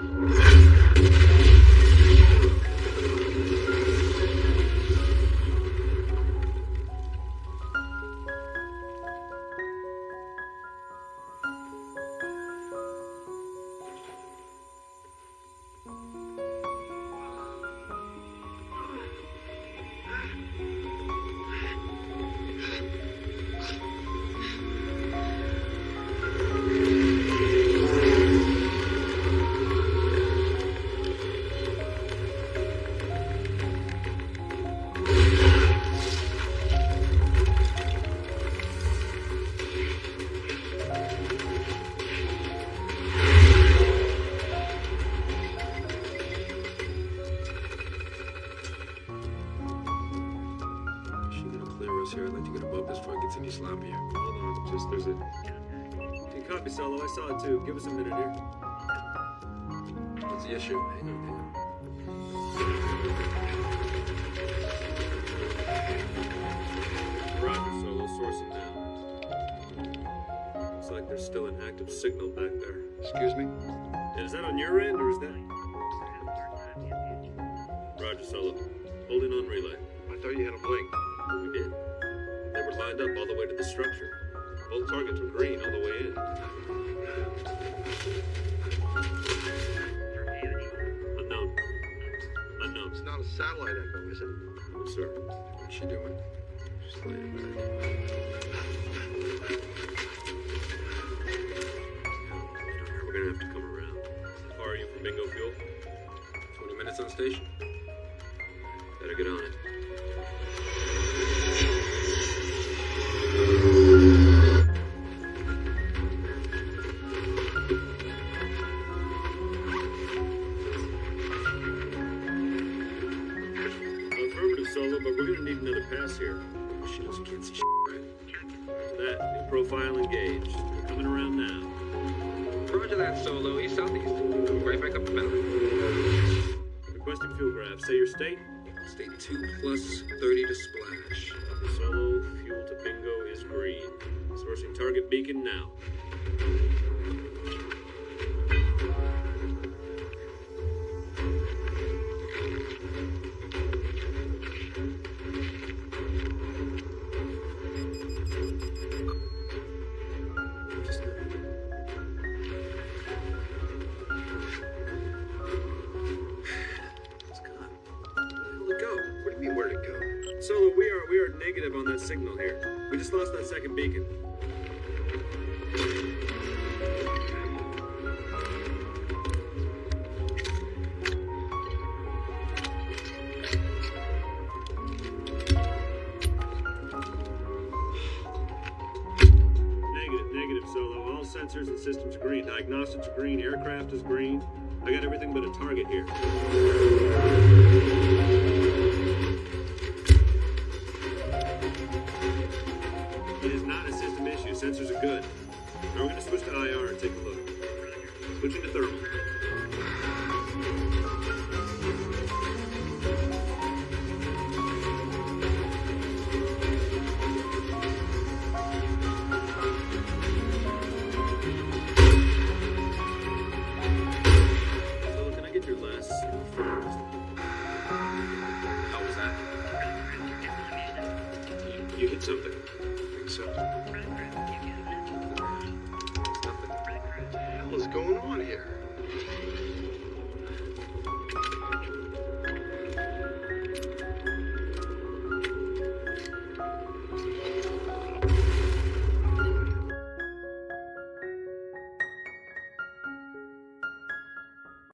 She gonna clear us here. I'd like to get above this before it gets any sloppier. Hold on, just there's a. Hey, copy, Solo. I saw it too. Give us a minute here. What's the issue? Hang on, hang on. Roger, Solo. Sourcing now. Looks like there's still an active signal back there. Excuse me? Yeah, is that on your end or is that? Roger, Solo. Holding on relay. I thought you had a blink. We did. They were lined up all the way to the structure. Both targets were green all the way in. Unknown. Unknown. It's not a satellite echo, is it? No, sir. What's she doing? Just laying back. We're gonna have to come around. How far are you from Bingo Fuel? 20 minutes on station? Better get on it. But we're gonna need another pass here. She you can't see right? That, profile engaged. We're coming around now. Roger that, Solo. East southeast. Right back up the mountain. Requesting fuel graph. Say your state. State 2 plus 30 to splash. Solo, fuel to bingo is green. Sourcing target beacon now. Solo, we are we are negative on that signal here. We just lost that second beacon. Negative, negative, Solo. All sensors and systems green. Diagnostics green. Aircraft is green. I got everything but a target here. Sensors are good. Now we're going to switch to IR and take a look. Switching to thermal. Solo, can? You hit something. I think so. What the hell is going on here?